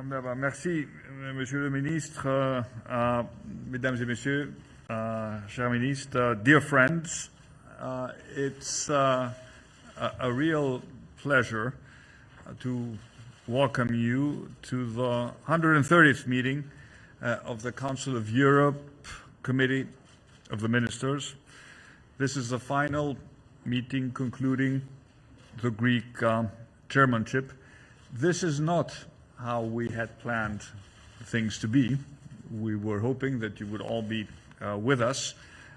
Uh, merci, Monsieur le Ministre, uh, Mesdames et Messieurs, uh, chers ministres, dear friends. it's a, a, real pleasure to welcome you to the 130th meeting of the Council of Europe Committee of the Ministers. This is the final meeting concluding the Greek um, chairmanship. This is not how we had planned things to be. We were hoping that you would all be uh, with us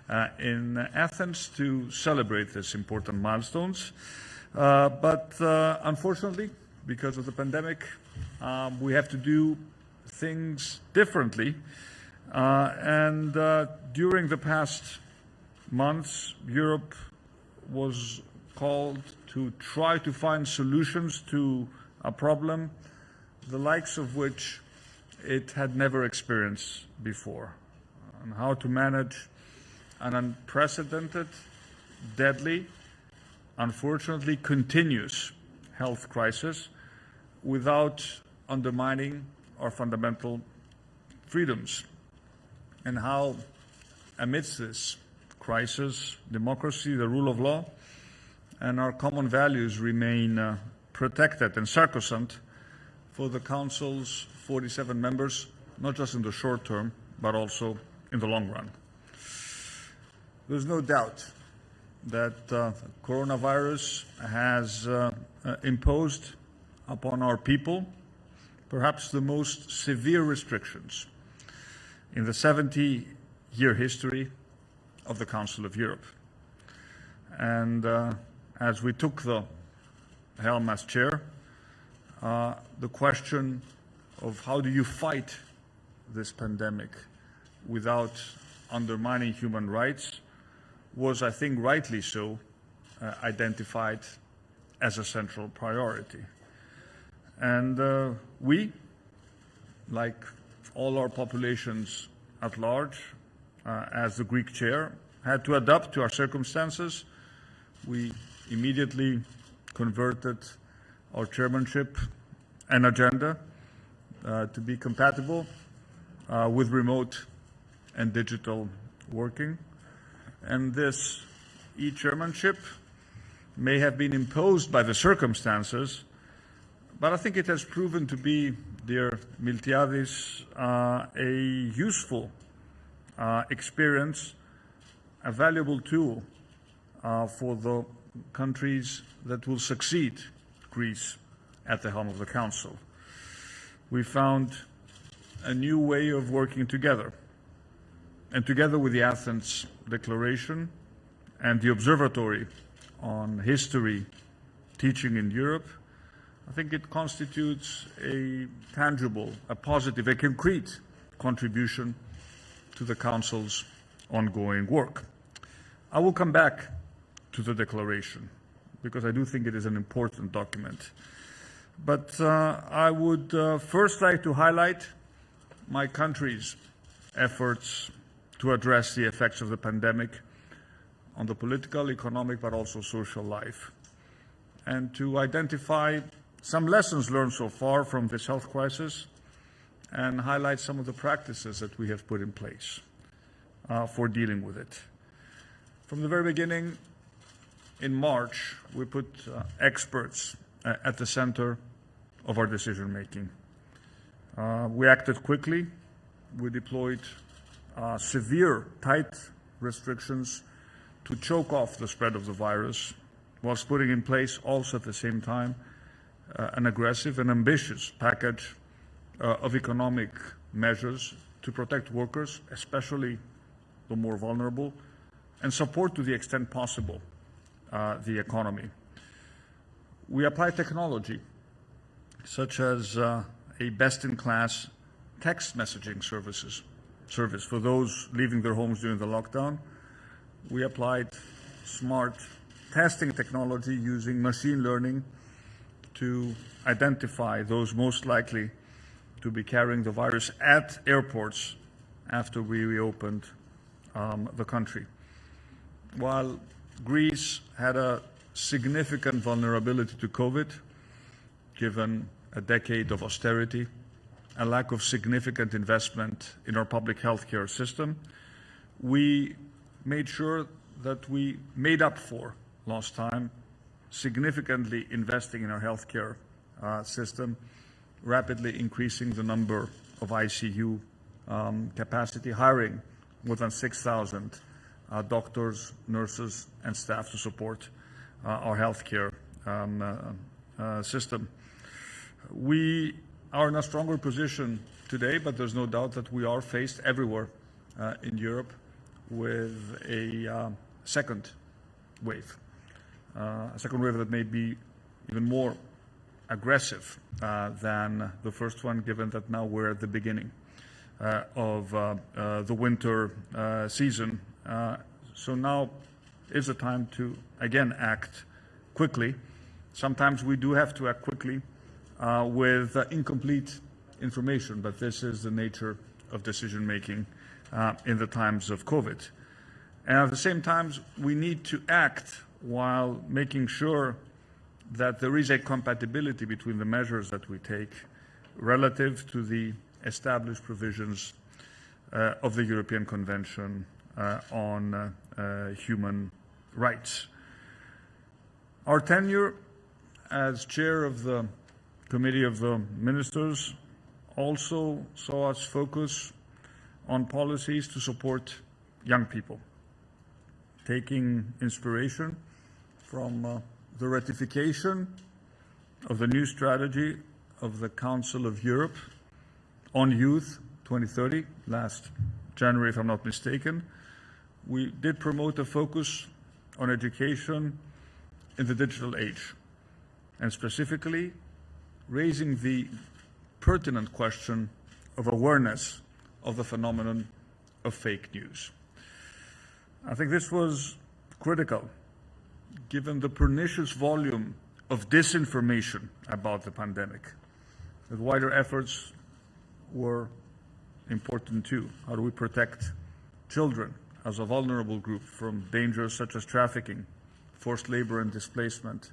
uh, in Athens to celebrate this important milestones. Uh, but uh, unfortunately, because of the pandemic, um, we have to do things differently. Uh, and uh, during the past months, Europe was called to try to find solutions to a problem the likes of which it had never experienced before, and how to manage an unprecedented, deadly, unfortunately continuous health crisis without undermining our fundamental freedoms, and how, amidst this crisis, democracy, the rule of law, and our common values remain uh, protected and sacrosanct for the Council's 47 members, not just in the short term, but also in the long run. There's no doubt that uh, coronavirus has uh, uh, imposed upon our people perhaps the most severe restrictions in the 70-year history of the Council of Europe. And uh, as we took the helm as chair, uh, the question of how do you fight this pandemic without undermining human rights was, I think, rightly so, uh, identified as a central priority. And uh, we, like all our populations at large, uh, as the Greek chair, had to adapt to our circumstances. We immediately converted our chairmanship and agenda uh, to be compatible uh, with remote and digital working. And this e-chairmanship may have been imposed by the circumstances, but I think it has proven to be, dear Miltiadis, uh, a useful uh, experience, a valuable tool uh, for the countries that will succeed Greece at the helm of the Council. We found a new way of working together. And together with the Athens Declaration and the Observatory on History Teaching in Europe, I think it constitutes a tangible, a positive, a concrete contribution to the Council's ongoing work. I will come back to the declaration because I do think it is an important document. But uh, I would uh, first like to highlight my country's efforts to address the effects of the pandemic on the political, economic, but also social life, and to identify some lessons learned so far from this health crisis and highlight some of the practices that we have put in place uh, for dealing with it. From the very beginning, in March, we put uh, experts uh, at the center of our decision making. Uh, we acted quickly. We deployed uh, severe, tight restrictions to choke off the spread of the virus, whilst putting in place also at the same time uh, an aggressive and ambitious package of economic measures to protect workers, especially the more vulnerable, and support to the extent possible uh, the economy. We apply technology, such as uh, a best-in-class text messaging services service for those leaving their homes during the lockdown. We applied smart testing technology using machine learning to identify those most likely to be carrying the virus at airports after we reopened um, the country. While Greece had a significant vulnerability to COVID, given a decade of austerity a lack of significant investment in our public healthcare system. We made sure that we made up for lost time, significantly investing in our healthcare uh, system, rapidly increasing the number of ICU um, capacity, hiring more than 6,000 uh, doctors, nurses, and staff to support uh, our healthcare um, uh, uh, system. We are in a stronger position today, but there's no doubt that we are faced everywhere uh, in Europe with a uh, second wave, a second wave that may be even more aggressive uh, than the first one, given that now we're at the beginning uh, of uh, the winter season. So now is the time to, again, act quickly. Sometimes we do have to act quickly uh, with uh, incomplete information, but this is the nature of decision making uh, in the times of COVID. And at the same time, we need to act while making sure that there is a compatibility between the measures that we take relative to the established provisions uh, of the European Convention uh, on uh, Human Rights. Our tenure as chair of the Committee of the Ministers also saw us focus on policies to support young people, taking inspiration from uh, the ratification of the new strategy of the Council of Europe on Youth 2030 last January, if I'm not mistaken. We did promote a focus on education in the digital age, and specifically raising the pertinent question of awareness of the phenomenon of fake news. I think this was critical given the pernicious volume of disinformation about the pandemic. The wider efforts were important too. How do we protect children as a vulnerable group from dangers such as trafficking, forced labor and displacement,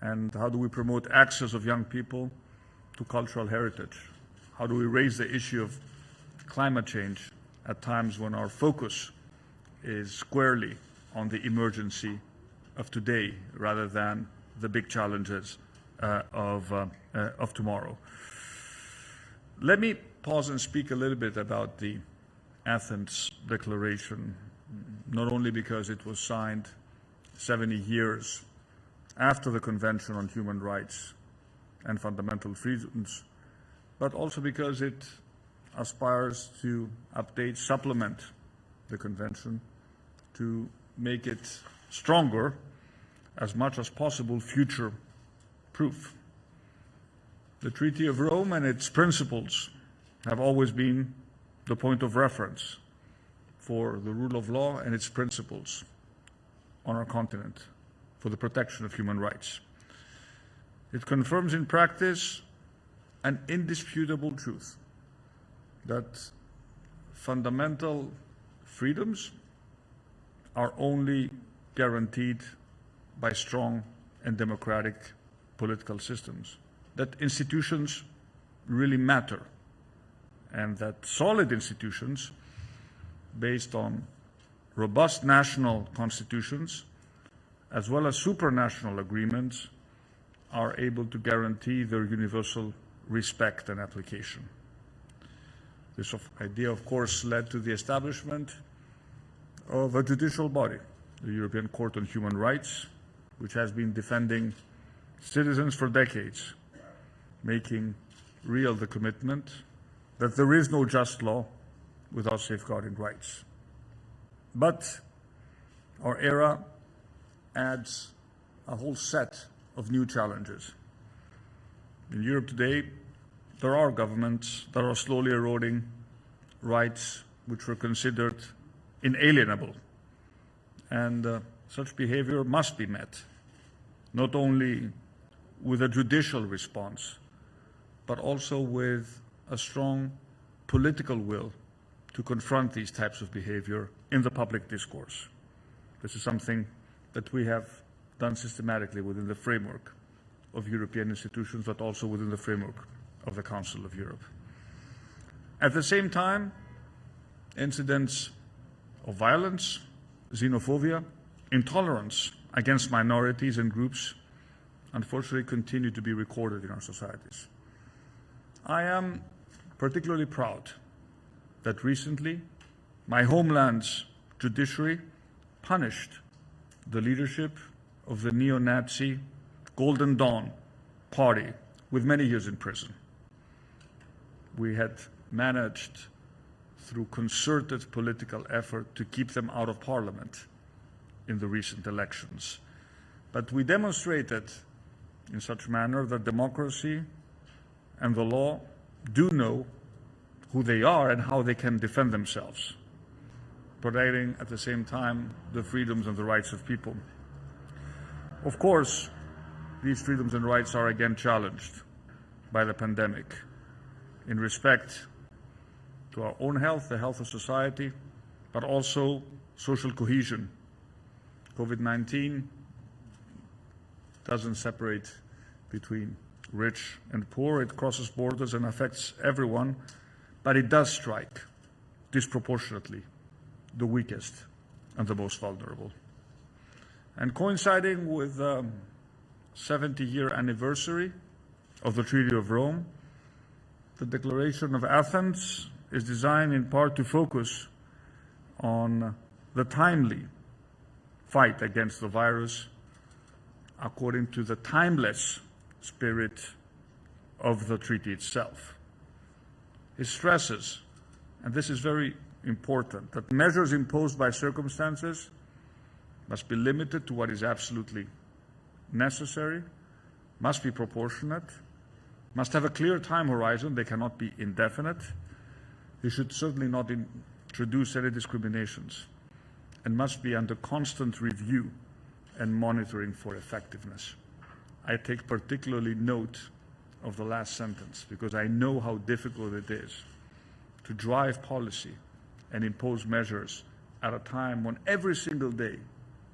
and how do we promote access of young people to cultural heritage? How do we raise the issue of climate change at times when our focus is squarely on the emergency of today rather than the big challenges uh, of, uh, uh, of tomorrow? Let me pause and speak a little bit about the Athens Declaration, not only because it was signed 70 years after the Convention on Human Rights and Fundamental Freedoms, but also because it aspires to update, supplement the Convention to make it stronger, as much as possible, future proof. The Treaty of Rome and its principles have always been the point of reference for the rule of law and its principles on our continent for the protection of human rights. It confirms in practice an indisputable truth that fundamental freedoms are only guaranteed by strong and democratic political systems, that institutions really matter, and that solid institutions based on robust national constitutions as well as supranational agreements, are able to guarantee their universal respect and application. This idea, of course, led to the establishment of a judicial body, the European Court on Human Rights, which has been defending citizens for decades, making real the commitment that there is no just law without safeguarding rights. But our era adds a whole set of new challenges. In Europe today, there are governments that are slowly eroding rights which were considered inalienable. And uh, such behavior must be met, not only with a judicial response, but also with a strong political will to confront these types of behavior in the public discourse. This is something that we have done systematically within the framework of European institutions, but also within the framework of the Council of Europe. At the same time, incidents of violence, xenophobia, intolerance against minorities and groups unfortunately continue to be recorded in our societies. I am particularly proud that recently my homeland's judiciary punished the leadership of the neo Nazi Golden Dawn party with many years in prison. We had managed through concerted political effort to keep them out of parliament in the recent elections. But we demonstrated in such manner that democracy and the law do know who they are and how they can defend themselves, protecting at the same time the freedoms and the rights of people. Of course, these freedoms and rights are again challenged by the pandemic in respect to our own health, the health of society, but also social cohesion. COVID 19 doesn't separate between rich and poor, it crosses borders and affects everyone, but it does strike disproportionately the weakest and the most vulnerable. And coinciding with um, the 70 year anniversary of the Treaty of Rome, the Declaration of Athens is designed in part to focus on the timely fight against the virus according to the timeless spirit of the treaty itself. It stresses, and this is very important, that measures imposed by circumstances must be limited to what is absolutely necessary, must be proportionate, must have a clear time horizon, they cannot be indefinite, they should certainly not introduce any discriminations, and must be under constant review and monitoring for effectiveness. I take particularly note of the last sentence because I know how difficult it is to drive policy and impose measures at a time when every single day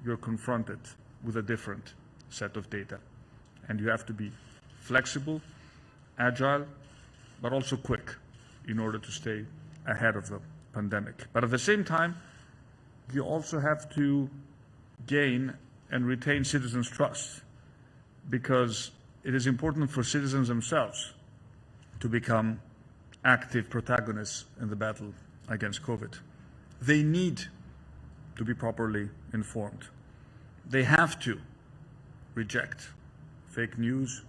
you're confronted with a different set of data. And you have to be flexible, agile, but also quick in order to stay ahead of the pandemic. But at the same time, you also have to gain and retain citizens' trust because it is important for citizens themselves to become active protagonists in the battle against COVID. They need to be properly informed. They have to reject fake news,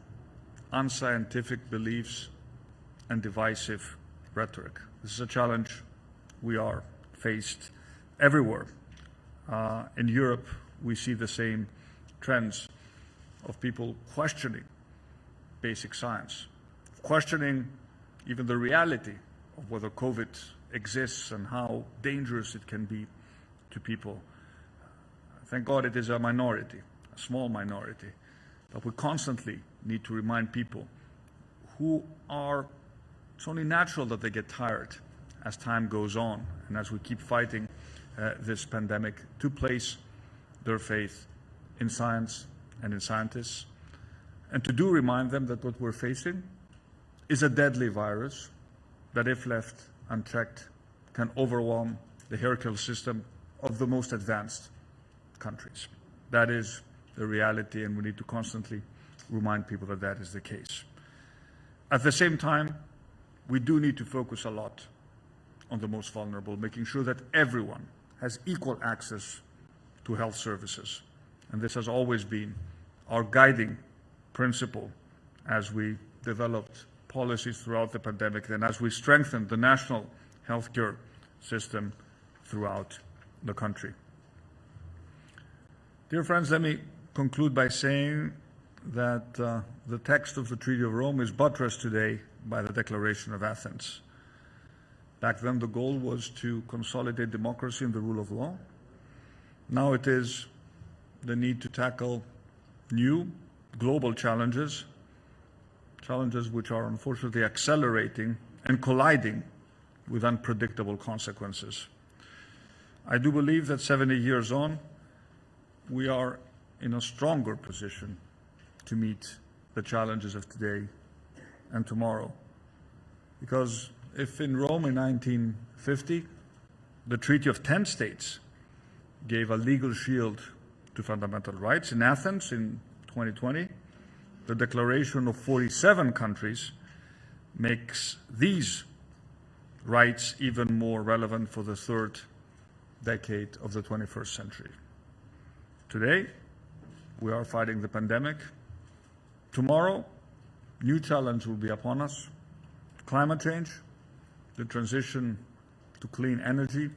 unscientific beliefs, and divisive rhetoric. This is a challenge we are faced everywhere. Uh, in Europe, we see the same trends of people questioning basic science, questioning even the reality of whether COVID exists and how dangerous it can be to people. Thank God it is a minority, a small minority, but we constantly need to remind people who are, it's only natural that they get tired as time goes on and as we keep fighting uh, this pandemic to place their faith in science and in scientists, and to do remind them that what we're facing is a deadly virus that, if left unchecked, can overwhelm the hierarchical system of the most advanced countries. That is the reality, and we need to constantly remind people that that is the case. At the same time, we do need to focus a lot on the most vulnerable, making sure that everyone has equal access to health services. And this has always been our guiding principle as we developed policies throughout the pandemic and as we strengthened the national healthcare system throughout the country. Dear friends, let me conclude by saying that uh, the text of the Treaty of Rome is buttressed today by the Declaration of Athens. Back then, the goal was to consolidate democracy and the rule of law. Now it is the need to tackle new global challenges, challenges which are unfortunately accelerating and colliding with unpredictable consequences. I do believe that 70 years on, we are in a stronger position to meet the challenges of today and tomorrow. Because if in Rome in 1950, the Treaty of 10 States gave a legal shield to fundamental rights, in Athens in 2020, the declaration of 47 countries makes these rights even more relevant for the third decade of the 21st century. Today, we are fighting the pandemic. Tomorrow, new challenge will be upon us. Climate change, the transition to clean energy,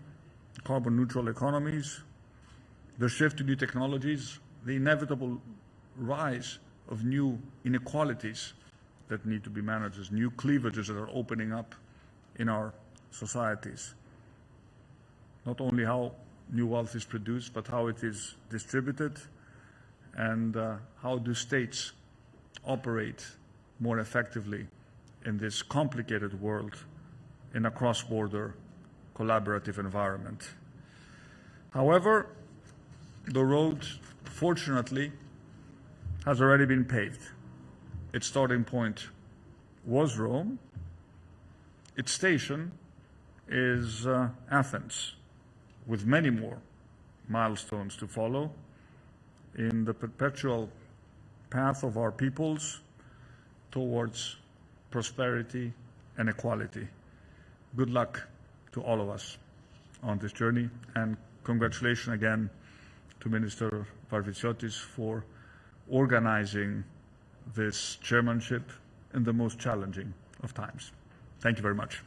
carbon neutral economies, the shift to new technologies, the inevitable rise of new inequalities that need to be managed, as new cleavages that are opening up in our societies. Not only how new wealth is produced, but how it is distributed and uh, how do states operate more effectively in this complicated world in a cross-border collaborative environment. However, the road, fortunately, has already been paved. Its starting point was Rome. Its station is uh, Athens, with many more milestones to follow in the perpetual path of our peoples towards prosperity and equality. Good luck to all of us on this journey, and congratulations again to Minister Varvitsiotis for organizing this chairmanship in the most challenging of times. Thank you very much.